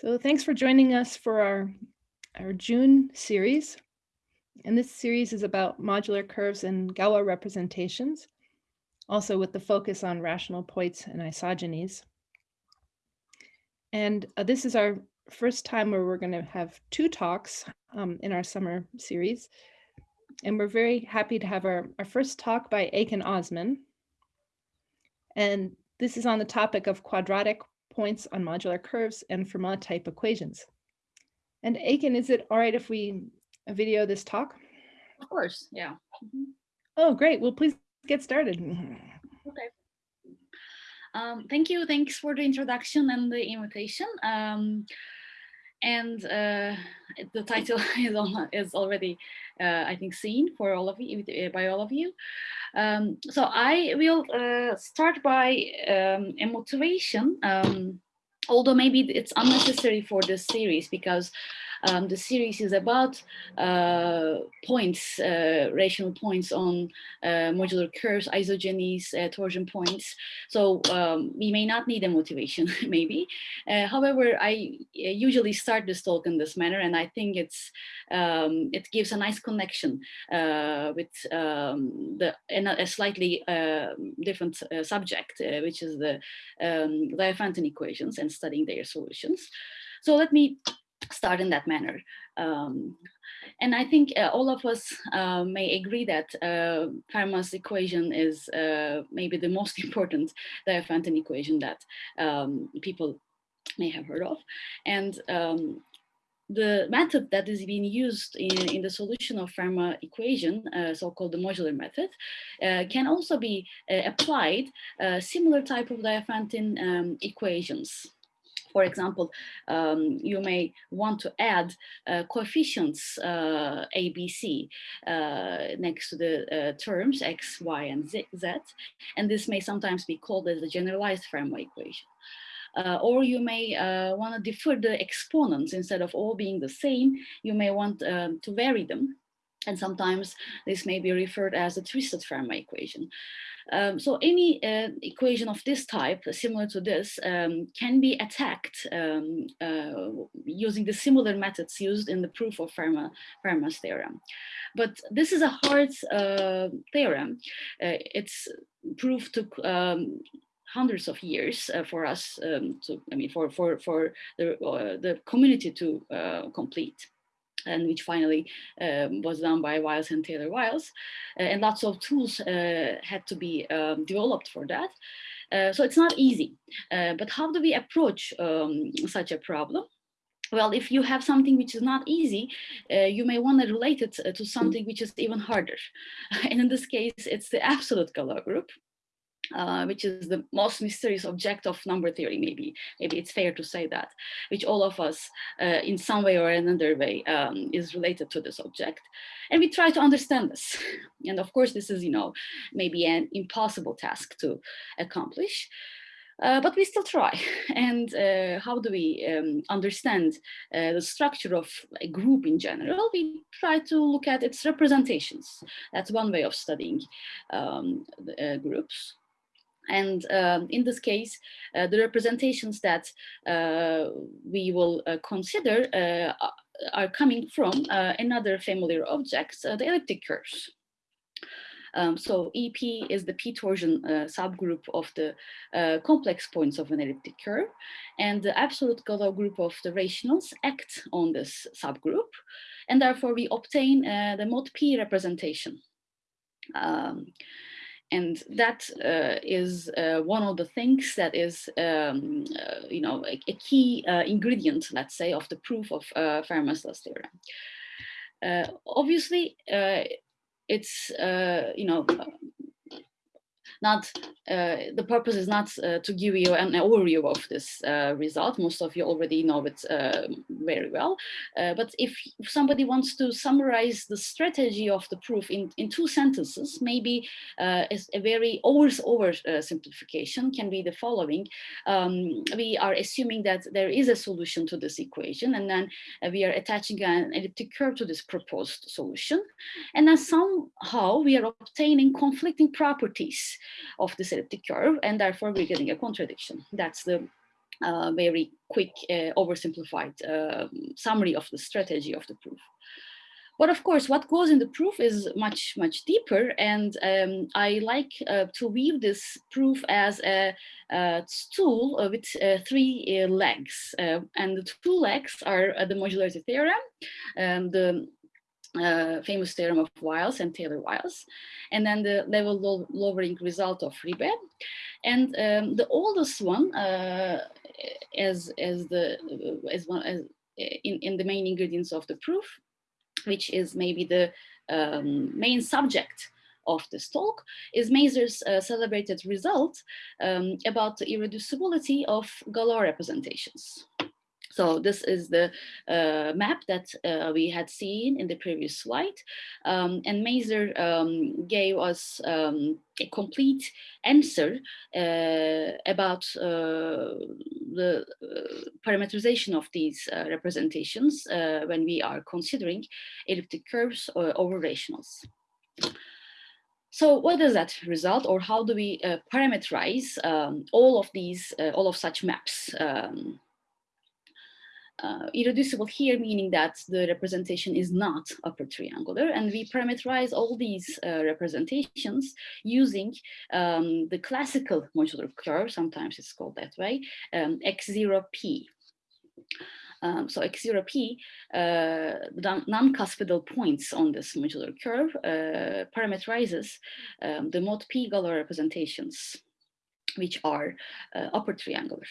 So thanks for joining us for our, our June series. And this series is about modular curves and Galois representations, also with the focus on rational points and isogenies. And uh, this is our first time where we're going to have two talks um, in our summer series. And we're very happy to have our, our first talk by Ekin Ozman. And this is on the topic of quadratic points on modular curves and Fermat type equations. And Ekin, is it all right if we video this talk? Of course, yeah. Mm -hmm. Oh, great. Well, please get started. Okay. Um, thank you. Thanks for the introduction and the invitation. Um, and uh, the title is, on, is already, uh, I think, seen for all of you, by all of you. Um, so I will uh, start by um, a motivation, um, although maybe it's unnecessary for this series because um, the series is about uh, points, uh, rational points on uh, modular curves, isogenies, uh, torsion points. So um, we may not need a motivation, maybe. Uh, however, I uh, usually start this talk in this manner, and I think it's um, it gives a nice connection with um, the a, slightly different subject, which is the um, Diophantine equations and studying their solutions. So let me start in that manner. Um, and I think uh, all of us uh, may agree that uh, Fermat's equation is uh, maybe the most important Diophantine equation that um, people may have heard of. And um, the method that is being used in, in the solution of Fermat equation, uh, so-called the modular method, uh, can also be applied similar type of Diophantine um, equations. For example, um, you may want to add uh, coefficients uh, ABC uh, next to the uh, terms X, Y, and Z, and this may sometimes be called as a generalized Fermat equation. Uh, or you may uh, want to differ the exponents instead of all being the same, you may want um, to vary them. And sometimes this may be referred as a twisted Fermat equation. Um, so any uh, equation of this type, similar to this, um, can be attacked um, uh, using the similar methods used in the proof of Fermat, Fermat's theorem. But this is a hard uh, theorem. Uh, its proof took um, hundreds of years uh, for us um, to, I mean, for, for, for the, uh, the community to complete and which finally um, was done by Wiles and Taylor Wiles. Uh, and lots of tools uh, had to be um, developed for that. Uh, so it's not easy. But how do we approach um, such a problem? Well, if you have something which is not easy, uh, you may want to relate it to something which is even harder. And in this case, it's the absolute Galois group uh, which is the most mysterious object of number theory, maybe. Maybe it's fair to say that, which all of us, uh, in some way or another way, um, is related to this object. And we try to understand this. And of course, this is, you know, maybe an impossible task to accomplish. Uh, but we still try. And uh, how do we um, understand uh, the structure of a group in general? We try to look at its representations. That's one way of studying um, the, uh, groups. And um, in this case, uh, the representations that uh, we will uh, consider uh, are coming from uh, another familiar object, uh, the elliptic curves. Um, so EP is the p-torsion subgroup of the complex points of an elliptic curve, and the absolute Galois group of the rationals act on this subgroup, and therefore we obtain the mod P representation. Um, and that uh, is uh, one of the things that is, um, uh, you know, a, a key uh, ingredient, let's say, of the proof of uh, Fermat's theorem. Uh, obviously, it's, you know, not uh, the purpose is not uh, to give you an overview of this uh, result. Most of you already know it um, very well. but if somebody wants to summarize the strategy of the proof in, in two sentences, maybe is a very over, over simplification can be the following. Um, we are assuming that there is a solution to this equation and then we are attaching an elliptic curve to this proposed solution. And then somehow we are obtaining conflicting properties of this elliptic curve, and therefore we're getting a contradiction. That's the uh, very quick, uh, oversimplified um, summary of the strategy of the proof. But of course, what goes in the proof is much, much deeper. And um, I like uh, to weave this proof as a, a stool with uh, three uh, legs. Uh, and the two legs are the modularity theorem, um, the uh, famous theorem of Wiles and Taylor-Wiles, and then the level lowering result of Ribet. And um, the oldest one, uh, as as the as one as in in the main ingredients of the proof, which is maybe the um, main subject of this talk, is Mazur's uh, celebrated result um, about the irreducibility of Galois representations. So this is the uh, map that uh, we had seen in the previous slide. Um, and Mazur um, gave us um, a complete answer uh, about uh, the uh, parameterization of these uh, representations when we are considering elliptic curves over rationals. So what does that result or how do we parameterize um, all of these, all of such maps? Uh, irreducible here, meaning that the representation is not upper triangular. And we parameterize all these uh, representations using um, the classical modular curve, sometimes it's called that way, um, x0p. Um, so x0p, uh, non-cuspidal points on this modular curve uh, parameterizes um, the mod p Galois representations, which are uh, upper triangular.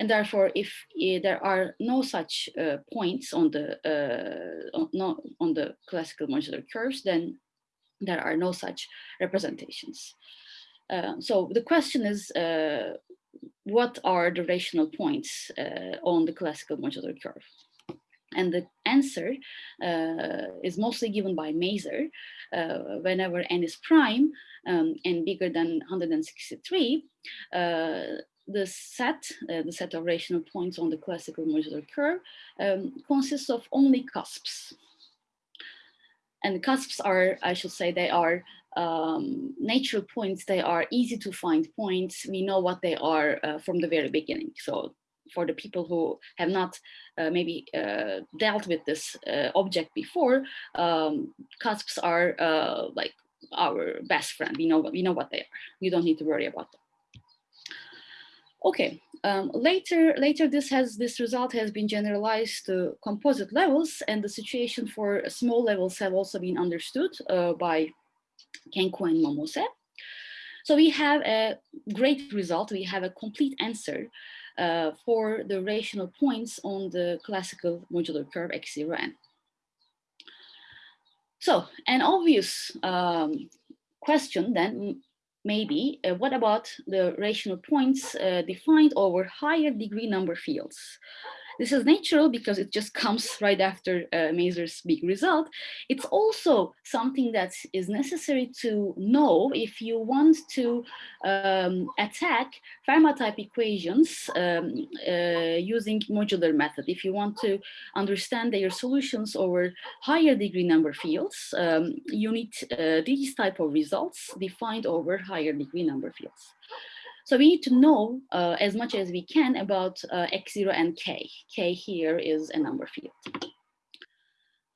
And therefore, if uh, there are no such uh, points on the uh, on, on the classical modular curves, then there are no such representations. Uh, so the question is, uh, what are the rational points on the classical modular curve? And the answer uh, is mostly given by Mazur. Uh, whenever n is prime um, and bigger than 163, uh, the set, uh, the set of rational points on the classical modular curve um, consists of only cusps. And cusps are, I should say, they are um, natural points. They are easy to find points. We know what they are uh, from the very beginning. So for the people who have not uh, maybe uh, dealt with this uh, object before, um, cusps are uh, like our best friend. We know, we know what they are. You don't need to worry about them. Okay, um, later, later this has this result has been generalized to composite levels, and the situation for small levels have also been understood uh, by Kenku and Momose. So we have a great result. We have a complete answer uh, for the rational points on the classical modular curve x0n. So an obvious um, question then maybe, uh, what about the rational points uh, defined over higher degree number fields? This is natural because it just comes right after uh, Mazur's big result. It's also something that is necessary to know if you want to um, attack Fermat type equations um, uh, using modular method. If you want to understand their solutions over higher degree number fields, um, you need uh, these type of results defined over higher degree number fields. So we need to know uh, as much as we can about uh, x0 and k. k here is a number field.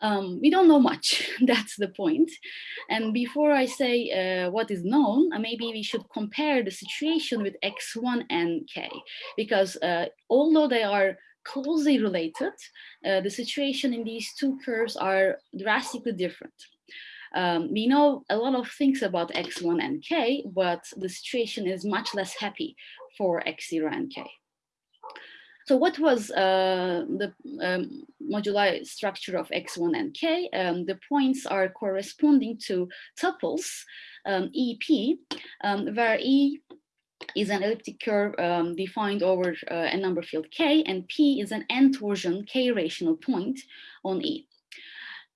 Um, we don't know much, that's the point. And before I say uh, what is known, uh, maybe we should compare the situation with x1 and k, because uh, although they are closely related, uh, the situation in these two curves are drastically different. Um, we know a lot of things about X1 and K, but the situation is much less happy for X0 and K. So what was uh, the um, moduli structure of X1 and K? Um, the points are corresponding to tuples um, EP, um, where E is an elliptic curve um, defined over uh, a number field K, and P is an n-torsion K rational point on E.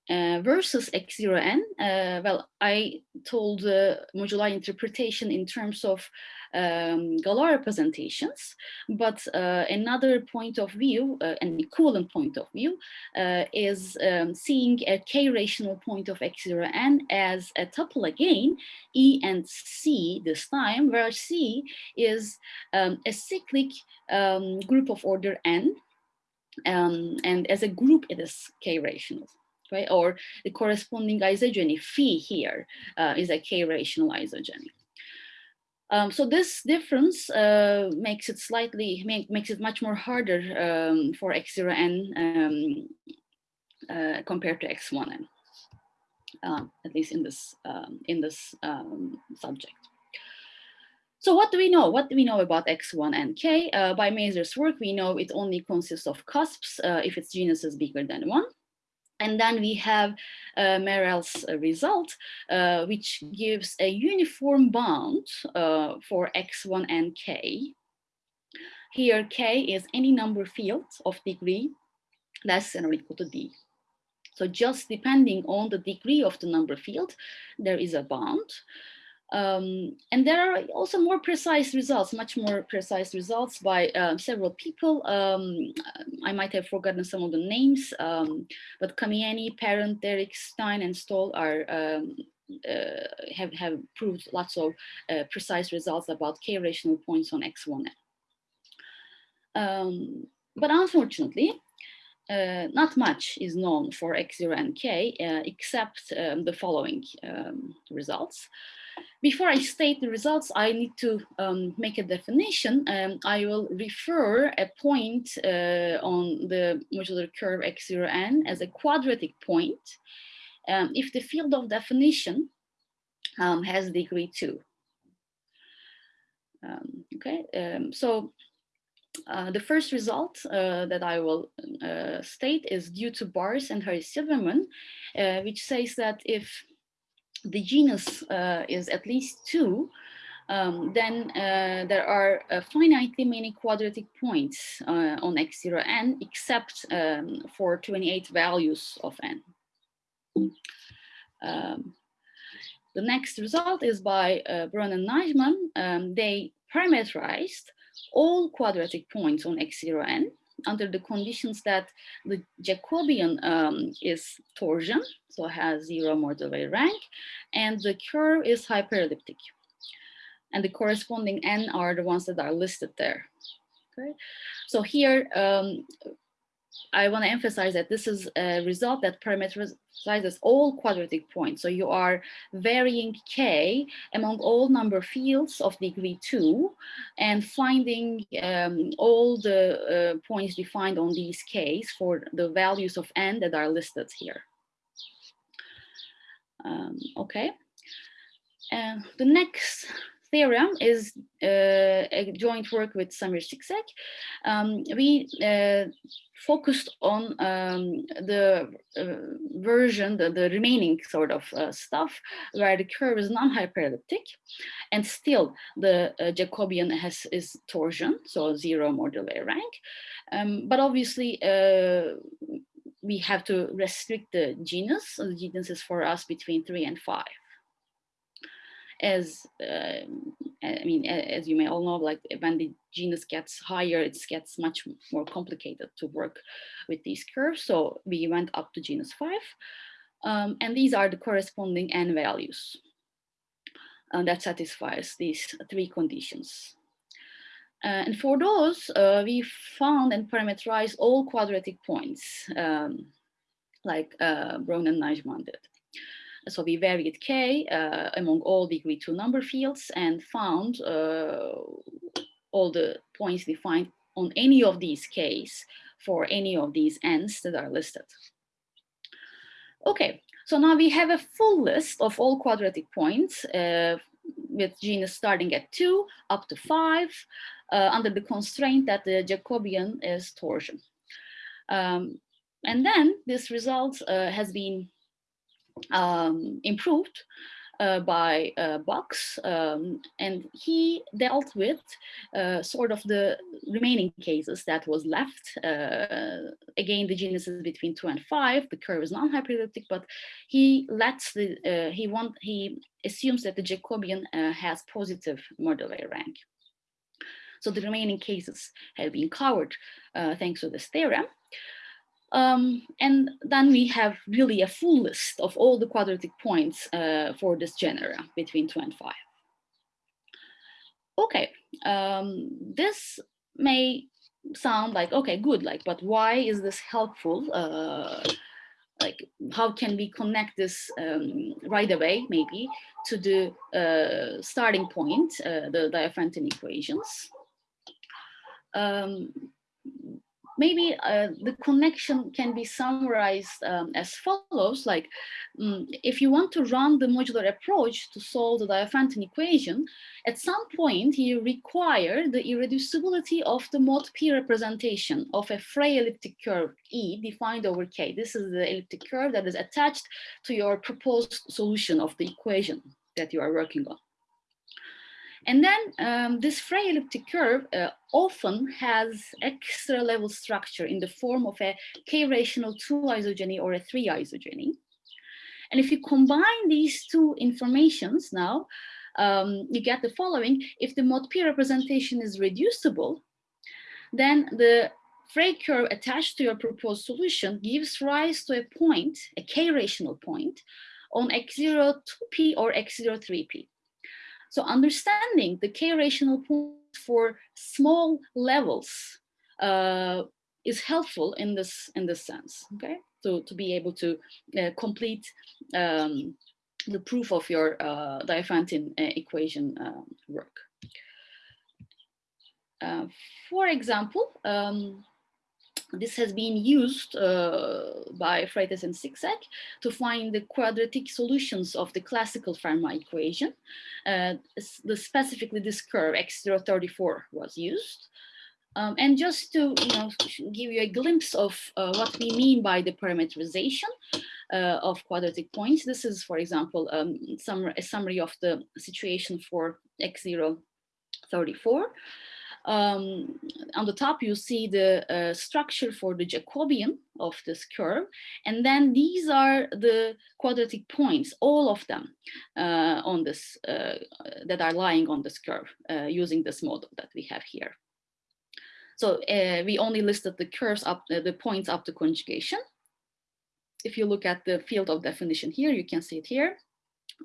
Uh, versus x0n, uh, well, I told the modular interpretation in terms of um, Galois representations, but uh, another point of view, uh, an equivalent point of view, uh, is um, seeing a k-rational point of x0n as a tuple again, E and C this time, where C is um, a cyclic um, group of order n, um, and as a group it is k-rational right? Or the corresponding isogeny phi here uh, is a k-rational isogeny. Um, so this difference uh, makes it slightly, make, makes it much more harder um, for x0n um, uh, compared to x1n, um, at least in this, um, in this um, subject. So what do we know? What do we know about X1 and K? Uh, by Mazur's work, we know it only consists of cusps uh, if its genus is bigger than one. And then we have uh, Merel's uh, result, uh, which gives a uniform bound uh, for x1 and k. Here, k is any number field of degree less than or equal to d. So just depending on the degree of the number field, there is a bound. Um, and there are also more precise results, much more precise results by uh, several people. Um, I might have forgotten some of the names, um, but Kamienny, Parent, Derickx, Stein, and Stoll are um, uh, have, have proved lots of uh, precise results about k-rational points on X1. Um, but unfortunately, uh, not much is known for X0 and K, uh, except um, the following um, results. Before I state the results, I need to um, make a definition. Um, I will refer a point uh, on the modular curve x0n as a quadratic point um, if the field of definition um, has degree 2. Um, okay, um, so uh, the first result uh, that I will uh, state is due to Bars and Harry Silverman, uh, which says that if the genus uh, is at least two, um, then uh, there are uh, finitely many quadratic points uh, on x0n except um, for 28 values of n. Um, the next result is by uh, Bruin and Najman. Um, they parameterized all quadratic points on x0n under the conditions that the Jacobian um, is torsion, so has zero Mordell-Weil rank, and the curve is hyperelliptic. And the corresponding n are the ones that are listed there. Okay, so here um, I want to emphasize that this is a result that parameterizes all quadratic points. So you are varying k among all number fields of degree two and finding um, all the uh, points defined on these k's for the values of n that are listed here. Um, okay. And the next theorem is uh, a joint work with Samir Siksek. Um, we uh, focused on um, the uh, version, the, the, remaining sort of uh, stuff, where the curve is non-hyperelliptic, and still the uh, Jacobian has is torsion, so zero Mordell-Weil rank. Um, but obviously, uh, we have to restrict the genus. The genus is for us between three and five as uh, I mean, as you may all know, like when the genus gets higher, it gets much more complicated to work with these curves. So we went up to genus five, um, and these are the corresponding n values uh, that satisfies these three conditions. Uh, and for those, uh, we found and parameterized all quadratic points, um, like uh, Bruin and Najman did. So we varied k uh, among all degree two number fields and found uh, all the points defined on any of these k's for any of these n's that are listed. Okay, so now we have a full list of all quadratic points uh, with genus starting at two up to five uh, under the constraint that the Jacobian is torsion. Um, and then this result uh, has been um, improved uh, by uh, Box, um, and he dealt with uh, sort of the remaining cases that was left. Uh, again, the genus is between two and five. The curve is non-hyperelliptic, but he lets the uh, he want he assumes that the Jacobian uh, has positive Mordell-Weil rank. So the remaining cases have been covered thanks to this theorem. Um, and then we have really a full list of all the quadratic points uh, for this genera between two and five. Okay, um, this may sound like, okay, good, like, but why is this helpful? Uh, like, how can we connect this um, right away, maybe, to the uh, starting point, uh, the Diophantine equations? Um, maybe uh, the connection can be summarized um, as follows, like um, if you want to run the modular approach to solve the Diophantine equation, at some point you require the irreducibility of the mod P representation of a Frey elliptic curve E defined over K. This is the elliptic curve that is attached to your proposed solution of the equation that you are working on. And then um, this Frey elliptic curve uh, often has extra level structure in the form of a k-rational two isogeny or a three isogeny. And if you combine these two informations now, um, you get the following. If the mod P representation is reducible, then the Frey curve attached to your proposed solution gives rise to a point, a k-rational point, on x0 2p or x0 3p. So understanding the k-rational point for small levels uh, is helpful in this in this sense. Okay, so to be able to uh, complete um, the proof of your uh, Diophantine uh, equation uh, work. Uh, for example, um, this has been used uh, by Freitas and Siksek to find the quadratic solutions of the classical Fermat equation. Uh, the, specifically this curve x034 was used. Um, and just to you know, give you a glimpse of uh, what we mean by the parameterization uh, of quadratic points, this is, for example, um, some, a summary of the situation for x034 um, on the top, you see the uh, structure for the Jacobian of this curve. And then these are the quadratic points, all of them uh, on this, uh, that are lying on this curve uh, using this model that we have here. So uh, we only listed the curves up, uh, the points up to conjugation. If you look at the field of definition here, you can see it here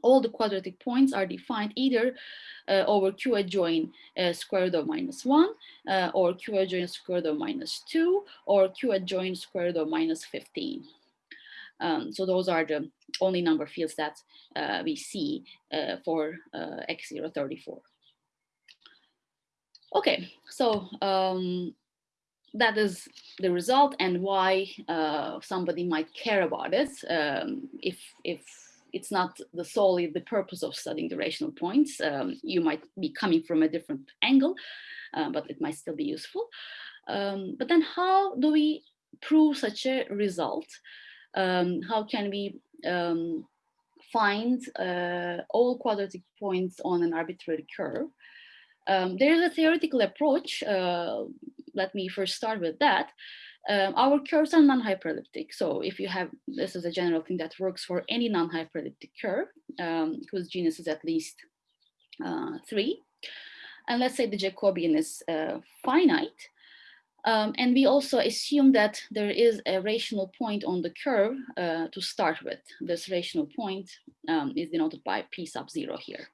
all the quadratic points are defined either uh, over q adjoin uh, square root of minus 1 uh, or q adjoin square root of minus 2 or q adjoin square root of minus 15. Um, so those are the only number fields that uh, we see uh, for uh, x034. Okay, so um, that is the result and why somebody might care about it um, if, if it's not the solely the purpose of studying the rational points. Um, you might be coming from a different angle, uh, but it might still be useful. Um, but then how do we prove such a result? Um, how can we um, find uh, all quadratic points on an arbitrary curve? Um, there is a theoretical approach. Uh, let me first start with that. Um, our curves are non-hyperelliptic. So if you have, this is a general thing that works for any non-hyperelliptic curve um, whose genus is at least uh, three. And let's say the Jacobian is uh, finite. Um, and we also assume that there is a rational point on the curve uh, to start with. This rational point um, is denoted by P sub zero here.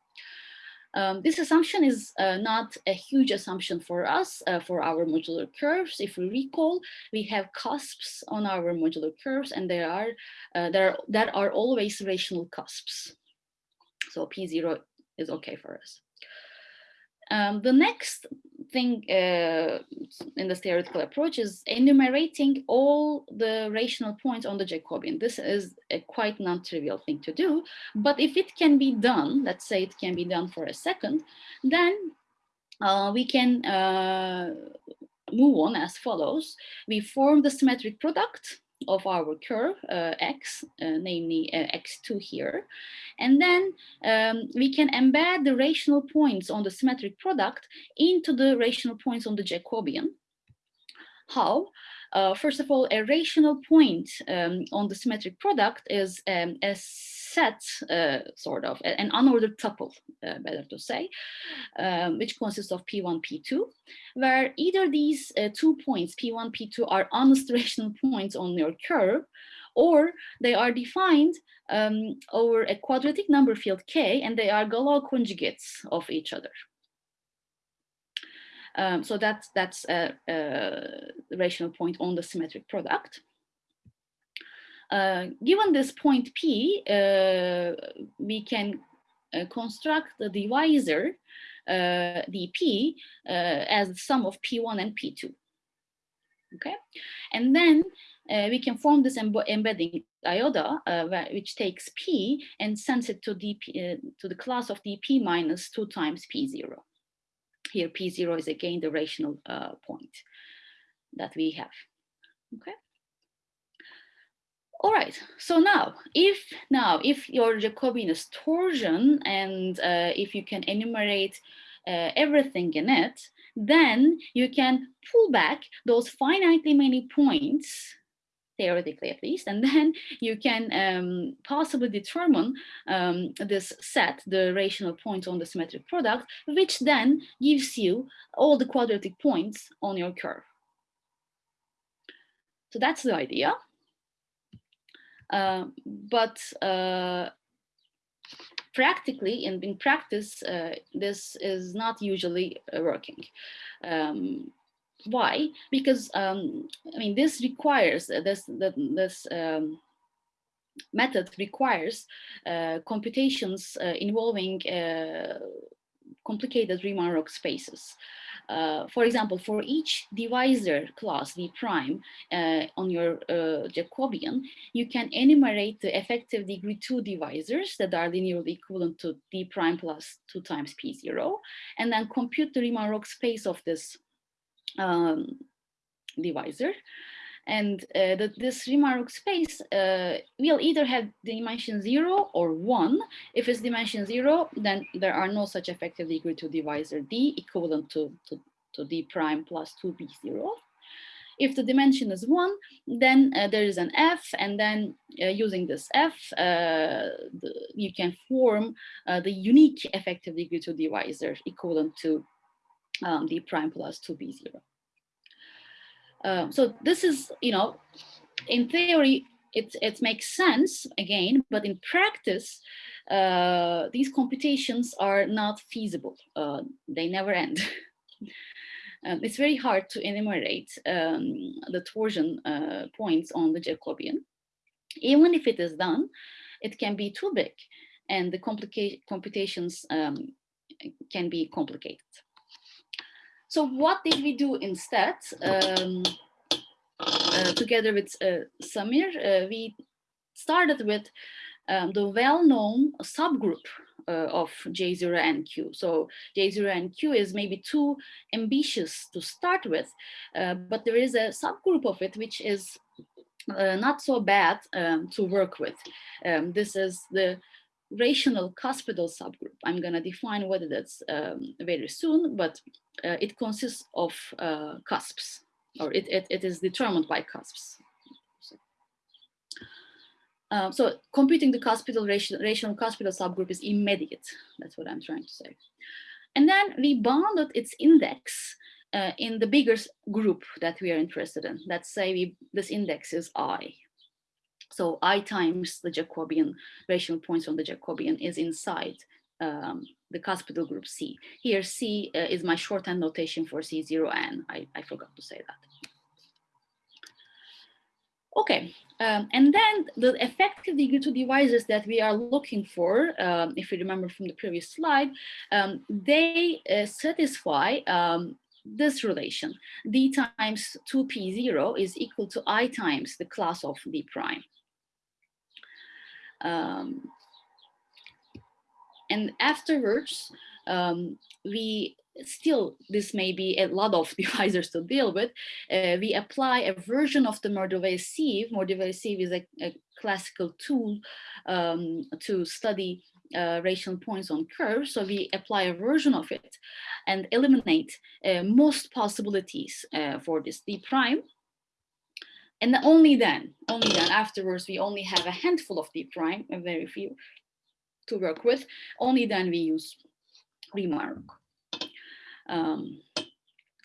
Um, this assumption is uh, not a huge assumption for us, uh, for our modular curves. If we recall, we have cusps on our modular curves and there are, uh, there, that are always rational cusps. So P0 is okay for us. Um, the next thing uh, in the theoretical approach is enumerating all the rational points on the Jacobian. This is a quite non-trivial thing to do, but if it can be done, let's say it can be done for a second, then uh, we can uh, move on as follows. We form the symmetric product of our curve uh, x, uh, namely uh, x2 here. And then um, we can embed the rational points on the symmetric product into the rational points on the Jacobian. How? Uh, first of all, a rational point um, on the symmetric product is um, a set, uh, sort of, an unordered tuple, uh, better to say, um, which consists of P1, P2, where either these uh, two points, P1, P2, are honest rational points on your curve, or they are defined um, over a quadratic number field K, and they are Galois conjugates of each other. Um, so that's, that's a, a, rational point on the symmetric product. Uh, given this point P, uh, we can uh, construct the divisor uh, dP uh, as the sum of P1 and P2. Okay, and then uh, we can form this embedding iota, which takes P and sends it to dP to the class of dP minus two times P0. Here, P0 is again the rational point that we have, okay? All right, so now, if now, if your Jacobian is torsion and uh, if you can enumerate uh, everything in it, then you can pull back those finitely many points theoretically at least, and then you can um, possibly determine um, this set, the rational points on the symmetric product, which then gives you all the quadratic points on your curve. So that's the idea. Uh, but uh, practically, and in practice, uh, this is not usually working. Um, why? Because um, I mean, this requires this this um, method requires uh, computations uh, involving uh, complicated Riemann-Roch spaces. Uh, for example, for each divisor class d prime uh, on your Jacobian, you can enumerate the effective degree two divisors that are linearly equivalent to d prime plus two times p0, and then compute the Riemann-Roch space of this um, divisor. And uh, this Riemann space uh, will either have dimension zero or one. If it's dimension zero, then there are no such effective degree two divisor D equivalent to, to, to D prime plus 2B0. If the dimension is one, then uh, there is an F, and then uh, using this F, uh, the, you can form uh, the unique effective degree two divisor equivalent to um, d prime plus 2b0. Um, so this is, you know, in theory, it, it makes sense again, but in practice, uh, these computations are not feasible. Uh, they never end. um, it's very hard to enumerate um, the torsion uh, points on the Jacobian. Even if it is done, it can be too big and the computations um, can be complicated. So what did we do instead? Um, uh, together with uh, Samir, uh, we started with um, the well-known subgroup uh, of J0 and Q. So J0 and Q is maybe too ambitious to start with, uh, but there is a subgroup of it which is uh, not so bad um, to work with. Um, this is the rational cuspidal subgroup. I'm going to define whether that's um, very soon, but uh, it consists of uh, cusps, or it, it, it is determined by cusps. Um, so computing the cuspidal rational, rational cuspidal subgroup is immediate. That's what I'm trying to say. And then we bounded its index uh, in the bigger group that we are interested in. Let's say we, this index is I. So I times the Jacobian rational points on the Jacobian is inside um, the cuspidal group C. Here C uh, is my shorthand notation for C0n. I, I forgot to say that. Okay, um, and then the effective degree two divisors that we are looking for, um, if you remember from the previous slide, um, they uh, satisfy um, this relation. d times 2p0 is equal to i times the class of d prime. Um, and afterwards, um, we still this may be a lot of divisors to deal with, uh, we apply a version of the Mordell-Weil sieve. Mordell-Weil sieve is a, a classical tool um, to study uh, rational points on curves. So we apply a version of it and eliminate uh, most possibilities uh, for this d prime. And only then, only then afterwards, we only have a handful of deep prime, a very few to work with. Only then we use Riemann-Roch. Um,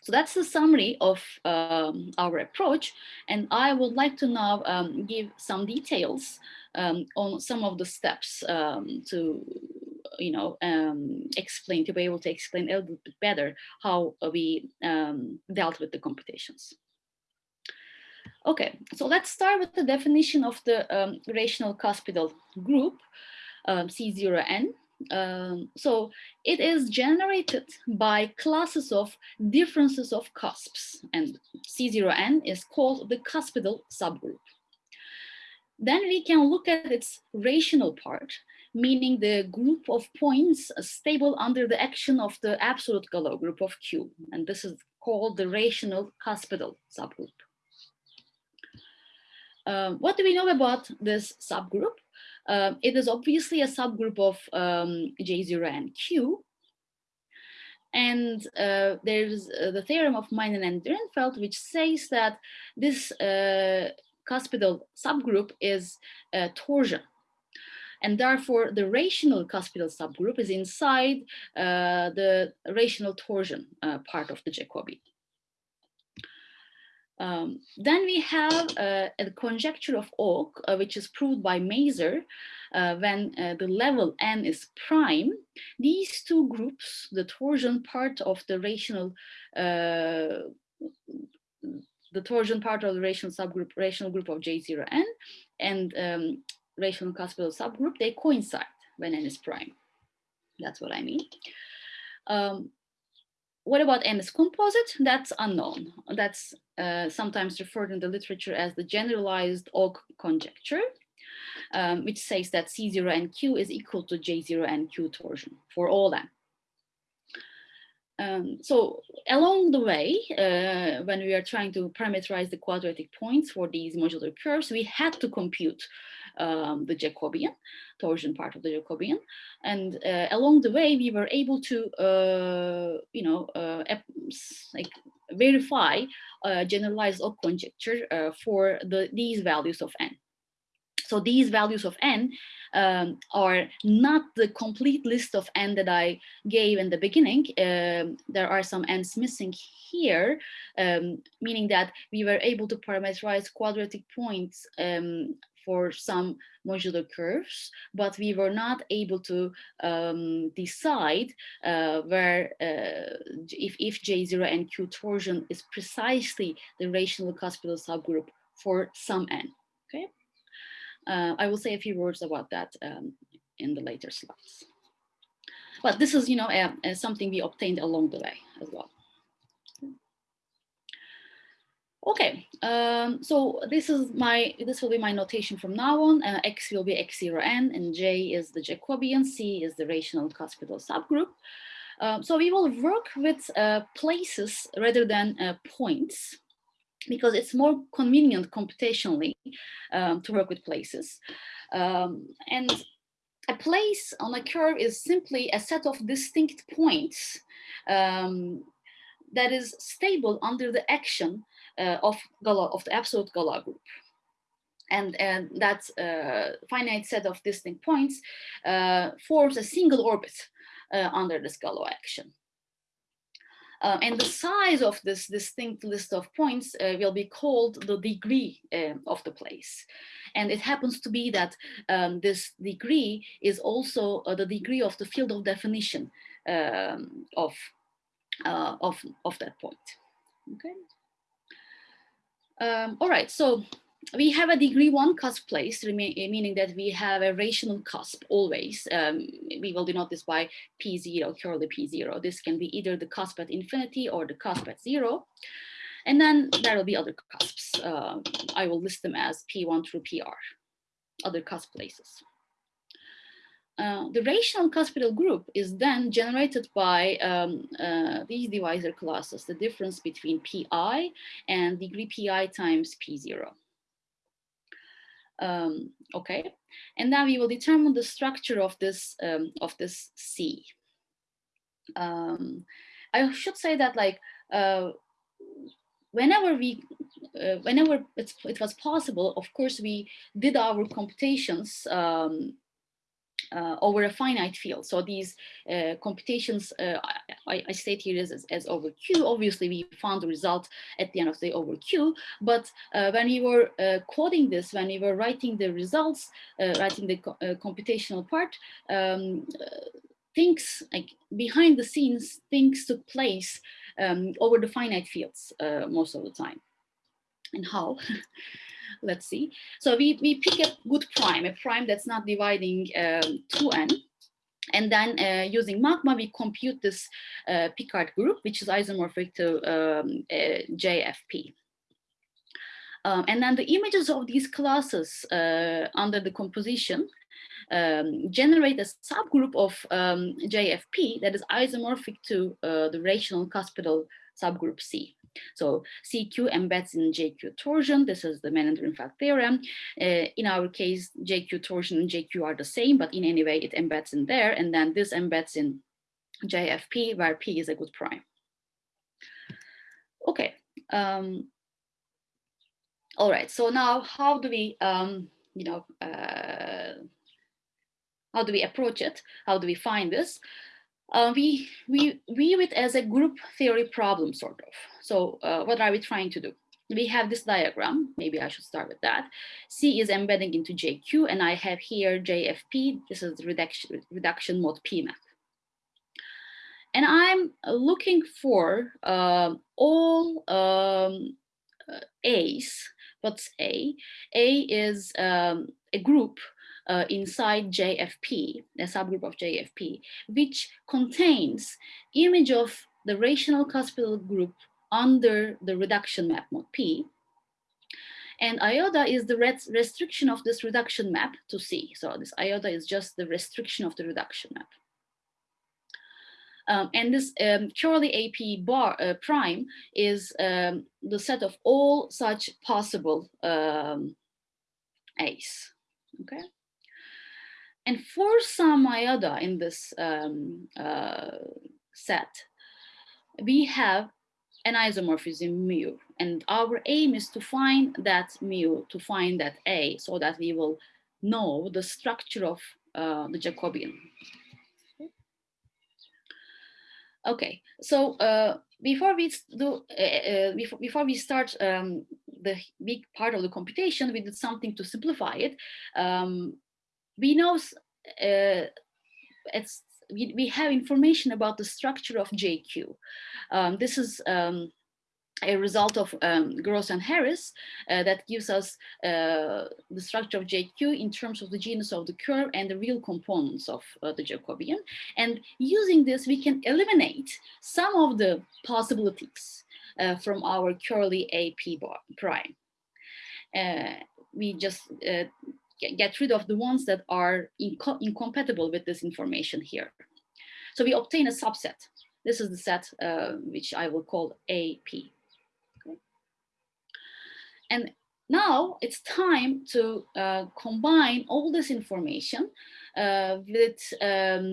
so that's the summary of um, our approach. And I would like to now um, give some details um, on some of the steps um, to, you know, um, explain, to be able to explain a little bit better how we um, dealt with the computations. Okay, so let's start with the definition of the rational cuspidal group, C0n. Um, so it is generated by classes of differences of cusps and C0n is called the cuspidal subgroup. Then we can look at its rational part, meaning the group of points stable under the action of the absolute Galois group of Q. And this is called the rational cuspidal subgroup. Um, what do we know about this subgroup? Uh, it is obviously a subgroup of um, J0 and Q. And uh, there's uh, the theorem of Manin and Drinfeld, which says that this uh, cuspidal subgroup is uh, torsion. And therefore, the rational cuspidal subgroup is inside the rational torsion part of the Jacobian. Um, then we have uh, a conjecture of Ogg, uh, which is proved by Mazur uh, when uh, the level n is prime. These two groups, the torsion part of the rational, uh, the torsion part of the rational subgroup, rational group of J0n, and um, rational cuspidal subgroup, they coincide when n is prime. That's what I mean. Um, what about MS composite? That's unknown. That's uh, sometimes referred in the literature as the generalized Ogg conjecture, um, which says that C0 and Q is equal to J0 and Q torsion for all n. Um, so along the way, uh, when we are trying to parameterize the quadratic points for these modular curves, we had to compute um, the Jacobian, torsion part of the Jacobian. And uh, along the way, we were able to, uh, you know, uh, like verify generalized Ogg conjecture uh, for the, these values of n. So these values of n um, are not the complete list of n that I gave in the beginning. Um, there are some n's missing here, um, meaning that we were able to parameterize quadratic points um, for some modular curves, but we were not able to um, decide uh, where uh, if, if J0 and Q torsion is precisely the rational cuspidal subgroup for some n, okay? Uh, I will say a few words about that um, in the later slides. But this is, you know, something we obtained along the way as well. Okay, um, so this is my, this will be my notation from now on. Uh, X will be X0n and J is the Jacobian, C is the rational cuspidal subgroup. Um, so we will work with uh, places rather than uh, points because it's more convenient computationally um, to work with places. Um, and a place on a curve is simply a set of distinct points um, that is stable under the action uh, of of the absolute Galois group. And, and that uh, finite set of distinct points uh, forms a single orbit under this Galois action. Uh, and the size of this distinct list of points uh, will be called the degree uh, of the place. And it happens to be that um, this degree is also the degree of the field of definition um, of, of, of that point. Okay. Um, all right, so we have a degree one cusp place, meaning that we have a rational cusp always. Um, we will denote this by P0, curly P0. This can be either the cusp at infinity or the cusp at zero. And then there will be other cusps. Uh, I will list them as P1 through PR, other cusp places. uh, the rational cuspidal group is then generated by um, uh, these divisor classes, the difference between pi and degree pi times p0. Um, okay, and now we will determine the structure of this um, of this C. Um, I should say that like uh, whenever we uh, whenever it was possible, of course, we did our computations um, uh, over a finite field. So these uh, computations uh, I, I, state here as, as over Q. Obviously, we found the result at the end of the over Q. But uh, when we were uh, coding this, when we were writing the results, writing the co computational part, um, things like behind the scenes, things took place um, over the finite fields most of the time. And how? let's see. So we, we pick a good prime, a prime that's not dividing um, 2n. And then uh, using Magma, we compute this uh, Picard group, which is isomorphic to um, uh, JFP. Um, and then the images of these classes uh, under the composition um, generate a subgroup of um, JFP that is isomorphic to uh, the rational cuspidal subgroup C. So CQ embeds in JQ torsion. This is the Manin-Drinfeld theorem. Uh, in our case, JQ torsion and JQ are the same, but in any way it embeds in there. And then this embeds in JFP where P is a good prime. Okay. Um, all right. So now how do we, um, you know, uh, how do we approach it? How do we find this? Uh, we, we view it as a group theory problem, sort of. So uh, what are we trying to do? We have this diagram, maybe I should start with that. C is embedding into JQ, and I have here JFP, this is reduction, reduction mode PMAP. And I'm looking for uh, all um, uh, A's, what's A? A is um, a group uh, inside JFP, a subgroup of JFP, which contains image of the rational cuspidal group under the reduction map mode P. And iota is the restriction of this reduction map to C. So this iota is just the restriction of the reduction map. Um, and this um, AP bar uh, prime is um, the set of all such possible um, A's, okay? And for some iota in this um, uh, set, we have an isomorphism mu. And our aim is to find that mu, to find that A, so that we will know the structure of uh, the Jacobian. Okay, so uh, before we do, uh, uh, before, before we start um, the big part of the computation, we did something to simplify it. Um, we know uh, it's we, we have information about the structure of JQ. Um, this is um, a result of um, Gross and Harris uh, that gives us uh, the structure of JQ in terms of the genus of the curve and the real components of uh, the Jacobian. And using this, we can eliminate some of the possibilities uh, from our curly AP prime. Uh, we just uh, get rid of the ones that are inco incompatible with this information here. So we obtain a subset. This is the set uh, which I will call AP. Okay. And now it's time to uh, combine all this information uh, with, um,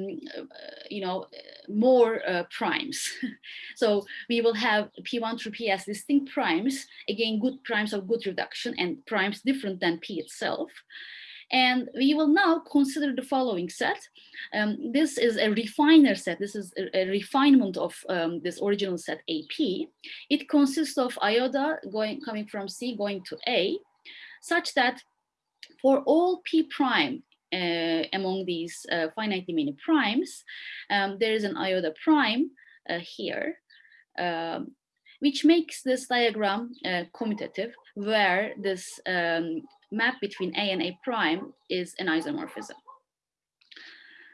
you know, more uh, primes. so we will have P1 through P as distinct primes, again, good primes of good reduction and primes different than P itself. And we will now consider the following set. Um, this is a refiner set. This is a, a refinement of um, this original set AP. It consists of iota going coming from C going to A, such that for all P prime uh, among these uh, finitely many primes, um, there is an iota prime uh, here, um, which makes this diagram uh, commutative, where this um, map between A and A prime is an isomorphism.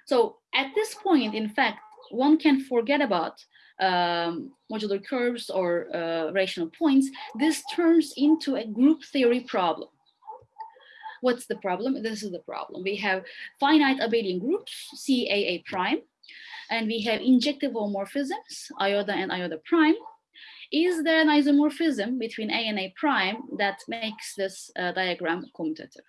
So at this point, in fact, one can forget about um, modular curves or uh, rational points. This turns into a group theory problem. what's the problem? This is the problem. We have finite abelian groups, CAA prime, and we have injective homomorphisms, iota and iota prime. Is there an isomorphism between A and A prime that makes this uh, diagram commutative?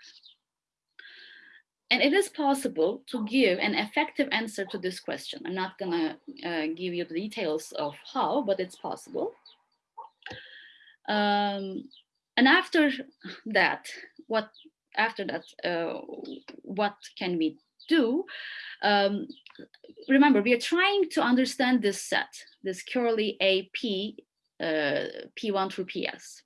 And it is possible to give an effective answer to this question. I'm not gonna uh, give you the details of how, but it's possible. Um, and after that, what after that, uh, what can we do? Um, remember, we are trying to understand this set, this curly AP, P1 through PS.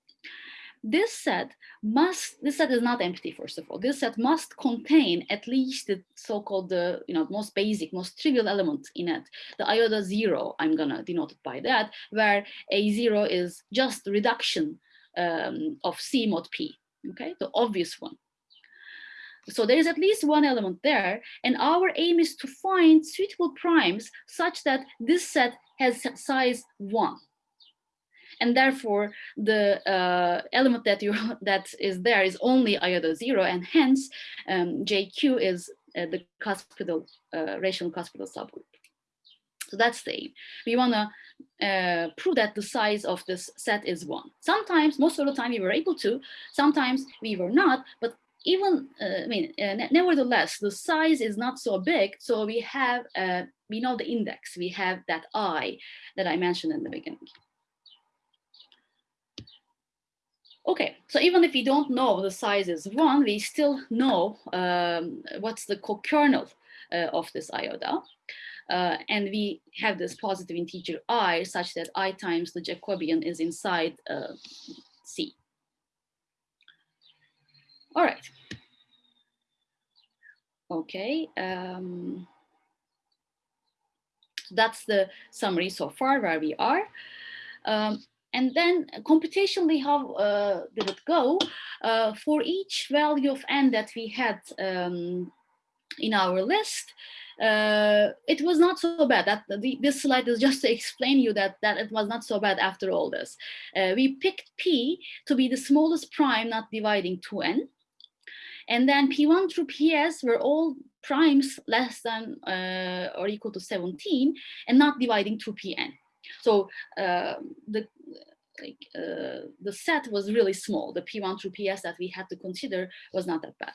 This set must, this set is not empty, first of all. This set must contain at least the so-called, the you know, most basic, most trivial element in it. The iota zero, I'm gonna denote it by that, where a zero is just reduction um, of C mod P, okay, the obvious one. So there is at least one element there, and our aim is to find suitable primes such that this set has size one and therefore the uh, element that you that is there is only iota zero, and hence um, JQ is uh, the cuspidal uh, rational cuspidal subgroup. So that's the aim. We want to uh, prove that the size of this set is one. Sometimes, most of the time, we were able to. Sometimes we were not. But even, uh, I mean, uh, nevertheless, the size is not so big. So we have, uh, we know the index. We have that i that I mentioned in the beginning. Okay, so even if we don't know the size is one, we still know um, what's the co-kernel uh, of this iota. Uh, and we have this positive integer i such that i times the Jacobian is inside uh, C. All right. Okay. Um, that's the summary so far where we are. Um, and then computationally, how uh, did it go? Uh, for each value of n that we had um, in our list, uh, it was not so bad. That the, this slide is just to explain you that that it was not so bad after all this. Uh, we picked p to be the smallest prime, not dividing 2n. And then P1 through PS were all primes less than uh, or equal to 17 and not dividing 2pn. So uh, the like uh, the set was really small. The P1 through PS that we had to consider was not that bad.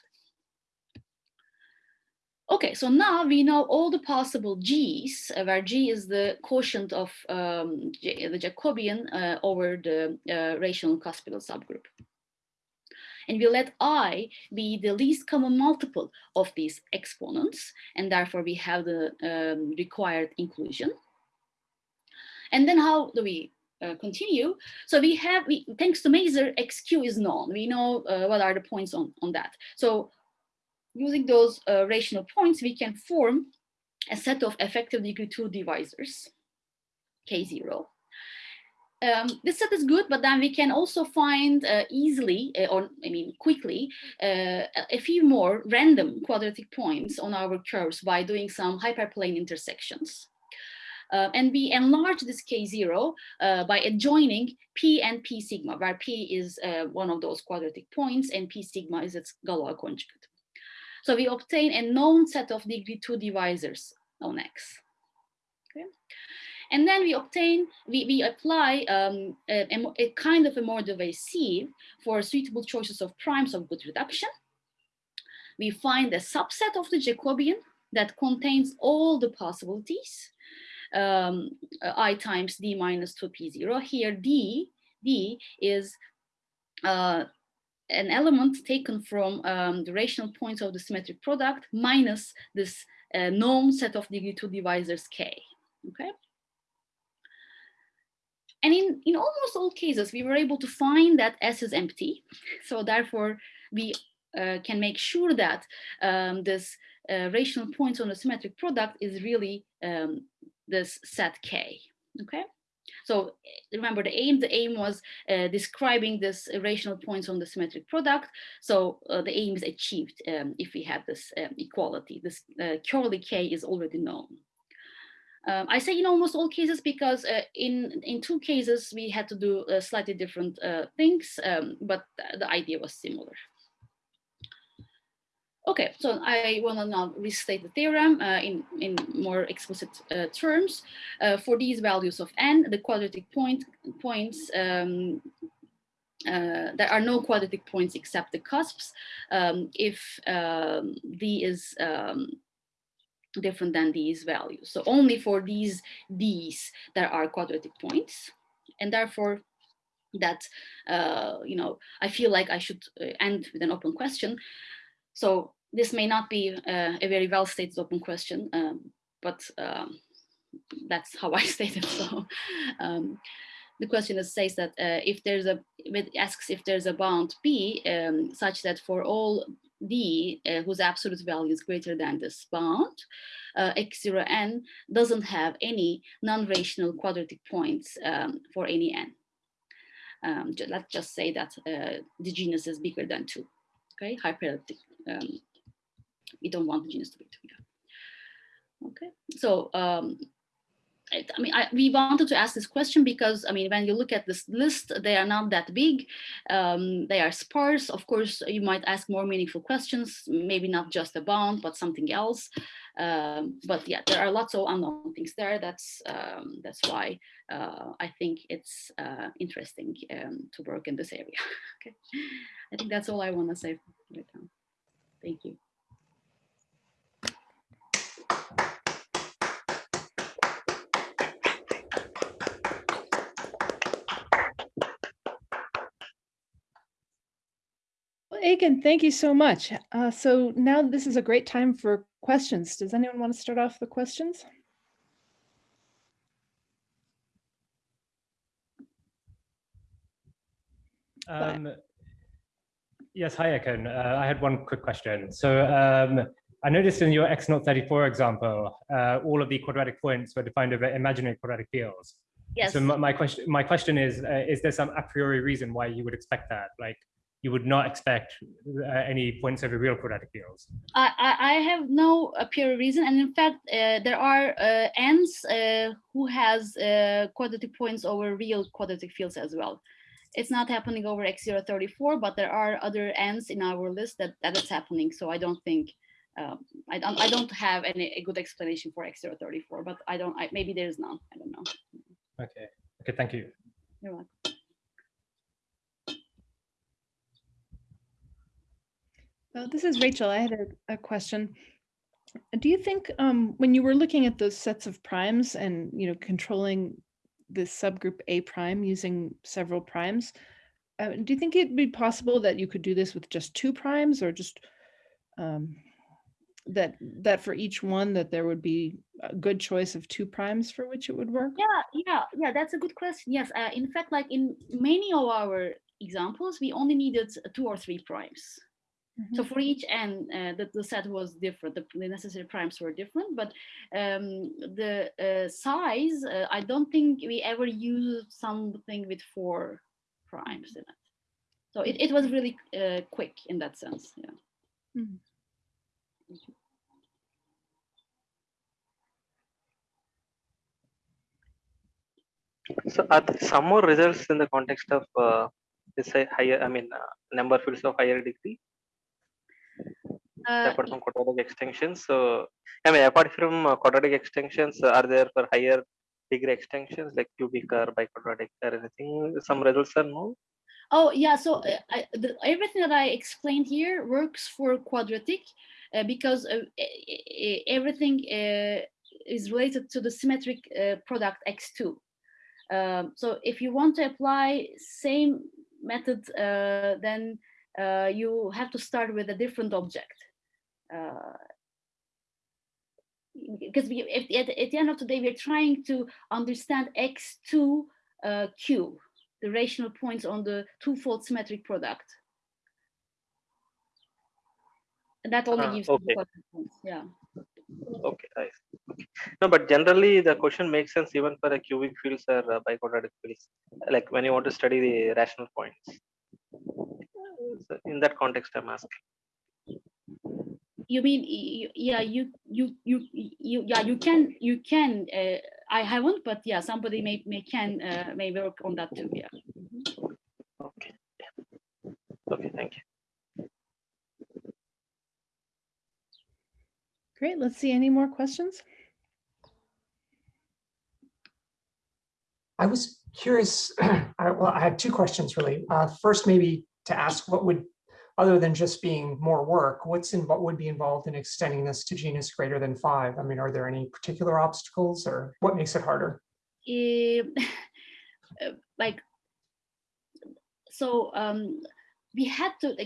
Okay, so now we know all the possible G's, uh, where G is the quotient of um, the Jacobian uh, over the uh, rational cuspidal subgroup. And we let I be the least common multiple of these exponents, and therefore we have the um, required inclusion. And then how do we uh, continue? So we have, we, thanks to Mazur, XQ is known. We know uh, what are the points on, on that. So using those uh, rational points, we can form a set of effective degree two divisors, K0. Um, this set is good, but then we can also find uh, easily, uh, or I mean quickly, uh, a few more random quadratic points on our curves by doing some hyperplane intersections. Uh, and we enlarge this K0 uh, by adjoining P and P sigma, where P is uh, one of those quadratic points and P sigma is its Galois conjugate. So we obtain a known set of degree two divisors on X. And then we obtain, we, we apply um, a, a, kind of a Mordell-Weil sieve for suitable choices of primes of good reduction. We find a subset of the Jacobian that contains all the possibilities um, i times d minus 2p0. Here d, d is uh, an element taken from um, the rational points of the symmetric product minus this uh, known set of degree two divisors k, okay? And in, in almost all cases, we were able to find that S is empty. So therefore, we uh, can make sure that um, this uh, rational points on the symmetric product is really um, this set K, okay? So remember the aim, the aim was uh, describing this rational points on the symmetric product. So uh, the aim is achieved um, if we have this um, equality. This uh, curly K is already known. Um, I say in almost all cases because uh, in, in two cases we had to do uh, slightly different uh, things, um, but the idea was similar. Okay, so I want to now restate the theorem uh, in, in more explicit uh, terms. Uh, for these values of n, the quadratic point points, um, uh, there are no quadratic points except the cusps. Um, if um, d is um, different than these values. So only for these d's there are quadratic points. And therefore that, uh, you know, I feel like I should uh, end with an open question. So this may not be uh, a very well stated open question, um, but um, that's how I state it. So um, the question is, says that uh, if there's a, it asks if there's a bound B um, such that for all D uh, whose absolute value is greater than this bound, uh, x0n doesn't have any non-rational quadratic points um, for any n. Um, let's just say that uh, the genus is bigger than two, okay, hyperelliptic um, we don't want the genus to be together. Okay, so um, I, I mean, I, we wanted to ask this question because, I mean, when you look at this list, they are not that big. Um, they are sparse. Of course, you might ask more meaningful questions, maybe not just a but something else. Um, but yeah, there are lots of unknown things there. That's um, that's why uh, I think it's uh, interesting um, to work in this area. okay, I think that's all I want to say right now. Thank you. Ekin, thank you so much. Uh, so now this is a great time for questions. Does anyone want to start off the questions? Um, yes, hi, Ekin. Uh, I had one quick question. So um, I noticed in your X034 example, uh, all of the quadratic points were defined over imaginary quadratic fields. Yes. So my, my question, my question is, uh, is there some a priori reason why you would expect that? Like, you would not expect uh, any points over real quadratic fields. I, I have no pure reason, and in fact, uh, there are uh, n's uh, who has uh, quadratic points over real quadratic fields as well. It's not happening over x034, but there are other n's in our list that that is happening. So I don't think um, I don't I don't have any a good explanation for x034, but I don't I, maybe there is none. I don't know. Okay. Okay. Thank you. You're welcome. Well, this is Rachel. I had a, a question. Do you think um, when you were looking at those sets of primes and you know controlling this subgroup A prime using several primes, uh, do you think it'd be possible that you could do this with just two primes or just um, that that for each one that there would be a good choice of two primes for which it would work? Yeah, yeah, yeah, that's a good question. Yes, uh, in fact, like in many of our examples, we only needed two or three primes. So for each n, uh, the, the set was different. The, the, necessary primes were different, but um, the uh, size, uh, I don't think we ever used something with four primes in it. So it, it was really uh, quick in that sense. Yeah. Mm -hmm. So are there some more results in the context of uh, this higher, I mean, uh, number fields of higher degree? Uh, apart from quadratic extensions. So, I mean, apart from uh, quadratic extensions, are there for higher degree extensions like cubic or biquadratic or anything? Some results are known Oh, yeah. So uh, I, the, everything that I explained here works for quadratic uh, because uh, everything is related to the symmetric product x2. Um, so if you want to apply same method, then uh, you have to start with a different object. Uh, because we, at, at, the end of the day, we're trying to understand x2 uh, q, the rational points on the twofold symmetric product. And that only Ah, gives okay. points. Yeah. Okay. Okay. No, but generally the question makes sense even for a cubic fields or uh, biquadratic fields, like when you want to study the rational points. So in that context, I'm asking. You mean yeah you you you you yeah you can you can uh, I haven't but yeah somebody may may can uh, may work on that too yeah. Okay. Okay, thank you. Great. Let's see any more questions. I was curious, I, well, I had two questions really. Uh, first, maybe to ask what would, other than just being more work, what's in, what would be involved in extending this to genus greater than five? I mean, are there any particular obstacles or what makes it harder? Like so um we had to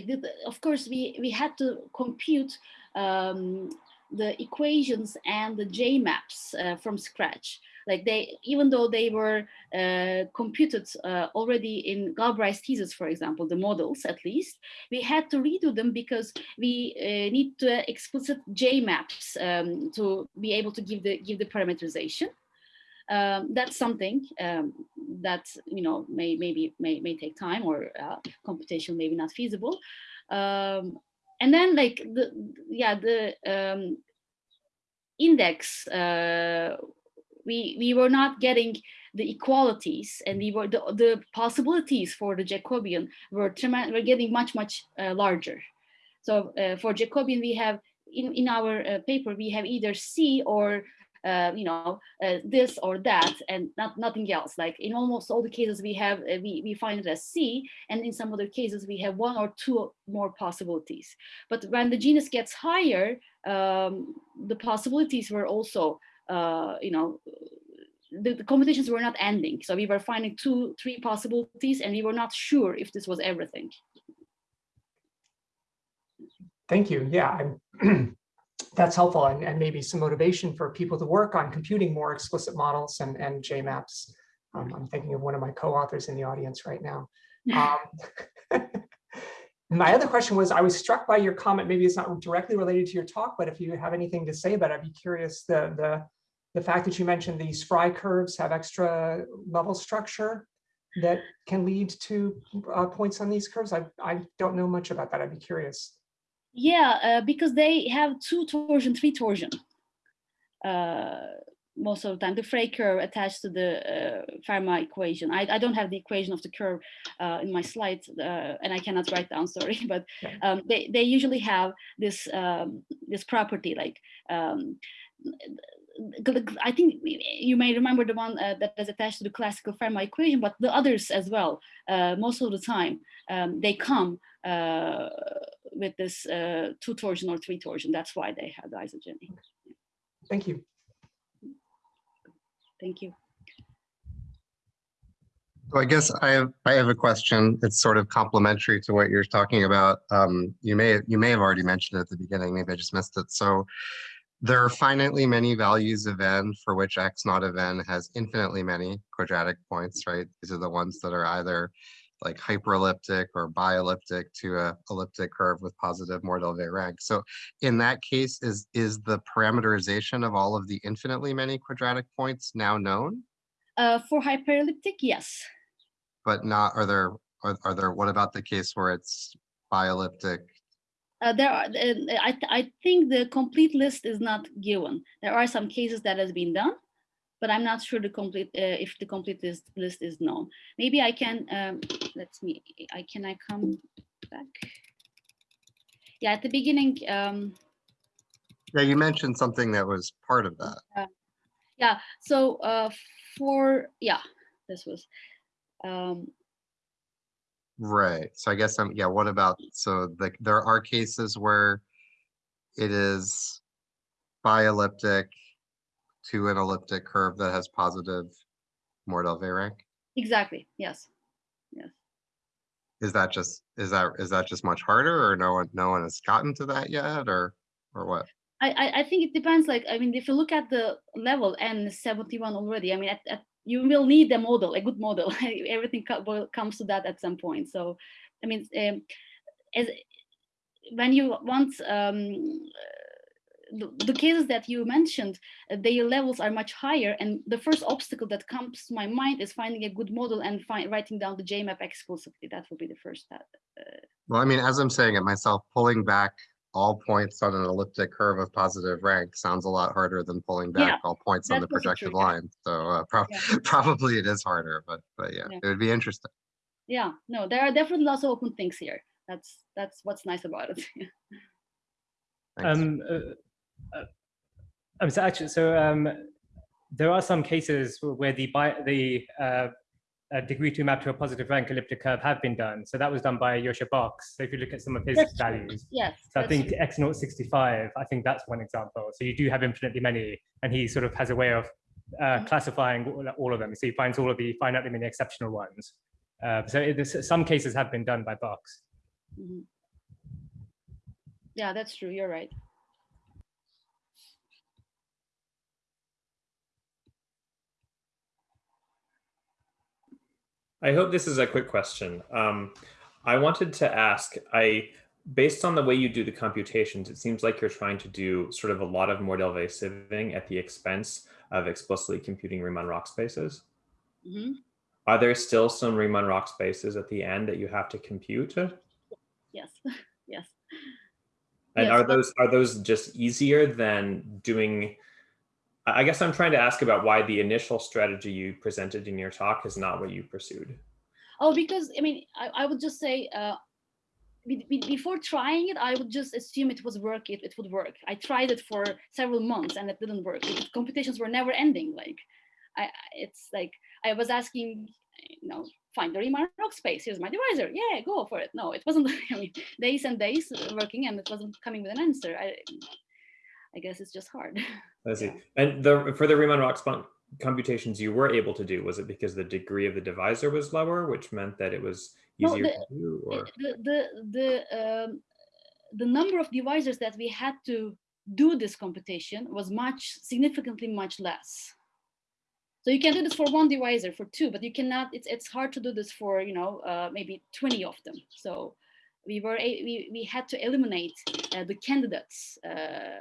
of course we we had to compute um the equations and the j maps uh, from scratch like they even though they were uh, computed uh, already in Galbraith's thesis for example the models at least we had to redo them because we uh, need to explicit j maps um, to be able to give the give the parameterization. Um, that's something um, that you know may maybe may, may take time or uh, computation maybe not feasible. Um, and then like the yeah the um, index uh, we we were not getting the equalities and we were the, the possibilities for the Jacobian were were getting much much uh, larger so uh, for Jacobian we have in in our uh, paper we have either C or uh, you know, uh, this or that, and not nothing else. Like in almost all the cases, we have uh, we we find it as C, and in some other cases, we have one or two more possibilities. But when the genus gets higher, um, the possibilities were also, uh, you know. The, the computations were not ending, so we were finding two, three possibilities, and we were not sure if this was everything. Thank you. Yeah, I'm, that's helpful and, and maybe some motivation for people to work on computing more explicit models and, and JMaps. Um, I'm thinking of one of my co-authors in the audience right now. Um, my other question was, I was struck by your comment, maybe it's not directly related to your talk, but if you have anything to say about it, I'd be curious, the, the, the fact that you mentioned these Frey curves have extra level structure that can lead to uh, points on these curves. I, I don't know much about that. I'd be curious. Yeah, uh, because they have two torsion, three torsion. Uh, most of the time, the Frey curve attached to the uh, Fermat equation. I, I don't have the equation of the curve uh, in my slides, uh, and I cannot write down. Sorry, but um, they they usually have this um, this property like. Um, I think you may remember the one uh, that is attached to the classical Fermat equation, but the others as well. Uh, most of the time, um, they come uh, with this uh, two torsion or three torsion. That's why they have the isogeny. Thank you. Thank you. So I guess I have, I have a question. It's sort of complementary to what you're talking about. Um, you may, you may have already mentioned it at the beginning, maybe I just missed it. So there are finitely many values of n for which x naught of n has infinitely many quadratic points, right? These are the ones that are either like hyperelliptic or bielliptic to a elliptic curve with positive Mordell-Weil rank. So in that case, is, is the parameterization of all of the infinitely many quadratic points now known? Uh, for hyperelliptic, yes. but not, are there, are, are there, what about the case where it's bielliptic? Uh, there are, uh, I, I think the complete list is not given. There are some cases that has been done, but I'm not sure the complete, uh, if the complete list, list is known. Maybe I can, um, let's me, I, can I come back? Yeah, at the beginning, um, Yeah, you mentioned something that was part of that. yeah, so uh, for, yeah, this was, um, Right. So I guess I'm, yeah, what about, so like, there are cases where it is bielliptic to an elliptic curve that has positive Mordell-Weil rank? exactly, yes. Yes. Is that just, is that, is that just much harder or no one, no one has gotten to that yet or, or what? I, I, I think it depends. Like, I mean, if you look at the level N71 already, I mean, at, at, you will need a model, a good model. Everything comes to that at some point. So, I mean, um, as when you want um, the, the cases that you mentioned, uh, their levels are much higher. And the first obstacle that comes to my mind is finding a good model and find, writing down the JMAP exclusively. That will be the first step. Well, I mean, as I'm saying it myself, pulling back all points on an elliptic curve of positive rank sounds a lot harder than pulling Yeah, back all points on the that's projected line. So uh, prob- Yeah. probably it is harder, but but yeah, Yeah. it would be interesting. Yeah, no, there are definitely lots of open things here. That's that's what's nice about it. Um, uh, uh, Um, so actually, so um, there are some cases where the bi the uh, degree two map to a positive rank elliptic curve have been done. So that was done by Josha Box. So if you look at some of his That's values, Yes. so I think true. X naught 65, I think that's one example. So you do have infinitely many, and he sort of has a way of uh, Mhm. classifying all, of them. So he finds all of the finitely many exceptional ones. Uh, so it, this- some cases have been done by Box. Mhm. Yeah, that's true. You're right. I hope this is a quick question. Um, I wanted to ask, I, based on the way you do the computations, it seems like you're trying to do sort of a lot of Mordell-Weil sieving at the expense of explicitly computing Riemann-Roch spaces. Mhm. Are there still some Riemann-Roch spaces at the end that you have to compute? And Yes. yes. Yes, are those are those just easier than doing? I guess I'm trying to ask about why the initial strategy you presented in your talk is not what you pursued. Oh, because I mean, I, I would just say, uh, be, be- before trying it, I would just assume it was work. It, it would work. I tried it for several months and it didn't work. The computations were never ending. Like, I, it's like I was asking, you know, find the Riemann rock space. Here's my divisor. Yeah, go for it. No, it wasn't. I mean, days and days working, and it wasn't coming with an answer. I, I guess it's just hard. I see. And the for the Riemann-Roch spon- computations you were able to do, was it because the degree of the divisor was lower, which meant that it was No, easier the- to do? Or the the the um, the number of divisors that we had to do this computation was much significantly much less. So you can do this for one divisor, for two, but you cannot. It's it's hard to do this for you know uh, maybe twenty of them. So we were we we had to eliminate uh, the candidates uh,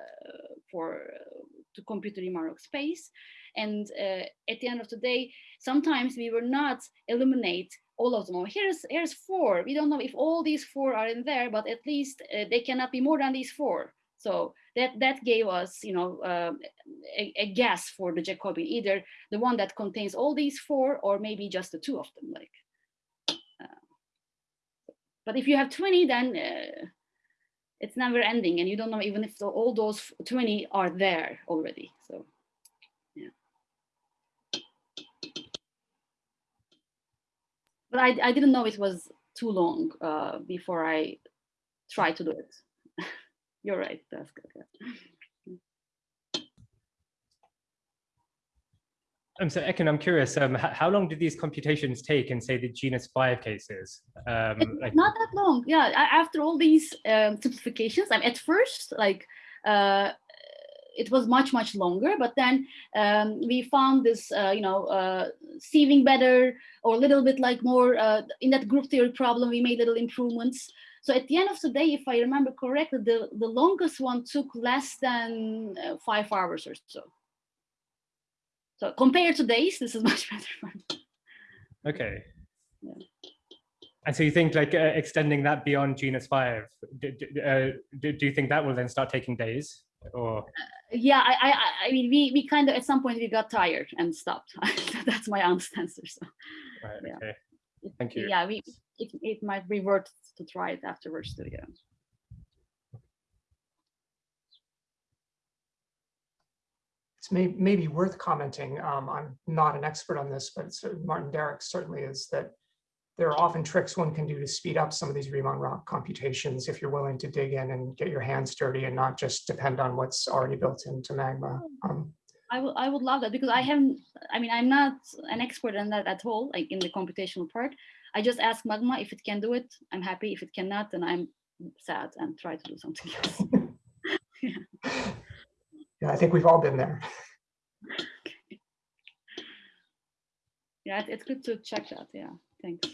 for uh, to compute the Riemann-Roch space, and uh, at the end of the day, sometimes we were not eliminate all of them. Oh, here's here's four. We don't know if all these four are in there, but at least uh, they cannot be more than these four. So that that gave us, you know, um, a, a guess for the Jacobian, either the one that contains all these four, or maybe just the two of them. Like, but if you have twenty, then uh, it's never ending, and you don't know even if the, all those twenty are there already. So. Yeah. But I, I didn't know it was too long uh, before I tried to do it. You're right, that's good. Um, so Ekin, I'm curious, um, how long did these computations take in say the genus five cases? Um, like, not that long. Yeah, after all these um, simplifications, I'm at first like uh, it was much much longer, but then um, we found this, uh, you know, uh, sieving better or a little bit like more uh, in that group theory problem. We made little improvements. So at the end of the day, if I remember correctly, the the longest one took less than uh, five hours or so. So compared to days, this is much better. for me. okay. Yeah. And so you think like uh, extending that beyond genus five, do, do, uh, do, do you think that will then start taking days or? yeah I, I I- i mean we we kind of at some point we got tired and stopped that's my honest answer so Right, Yeah. okay. Thank you. yeah we it, it might revert to try it afterwards too yeah It's may, maybe worth commenting. Um, I'm not an expert on this, but Maarten Derickx certainly is that there are often tricks one can do to speed up some of these Riemann-Roch computations if you're willing to dig in and get your hands dirty and not just depend on what's already built into Magma. Um, I would I would love that because I haven't I mean I'm not an expert on that at all like in the computational part I just ask Magma if it can do it I'm happy if it cannot then I'm sad and try to do something else yeah, I think we've all been there. Yeah it's good to check that yeah thanks